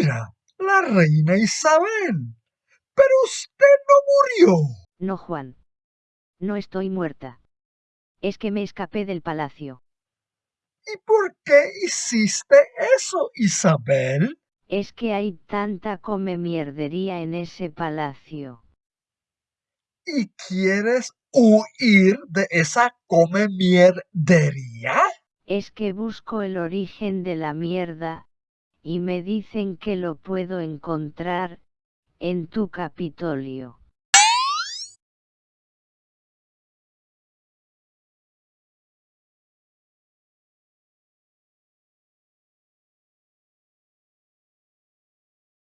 Mira, la reina Isabel. Pero usted no murió. No, Juan. No estoy muerta. Es que me escapé del palacio. ¿Y por qué hiciste eso, Isabel? Es que hay tanta come mierdería en ese palacio. ¿Y quieres huir de esa come mierdería? Es que busco el origen de la mierda, y me dicen que lo puedo encontrar, en tu Capitolio.